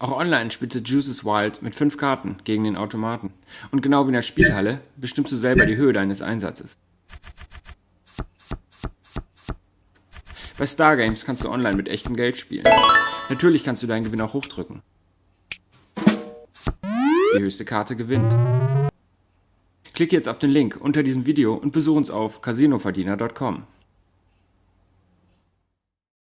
Auch online spielst du Juices Wild mit fünf Karten gegen den Automaten. Und genau wie in der Spielhalle bestimmst du selber die Höhe deines Einsatzes. Bei Stargames kannst du online mit echtem Geld spielen. Natürlich kannst du deinen Gewinn auch hochdrücken. Die höchste Karte gewinnt. Klicke jetzt auf den Link unter diesem Video und besuche uns auf casinoverdiener.com.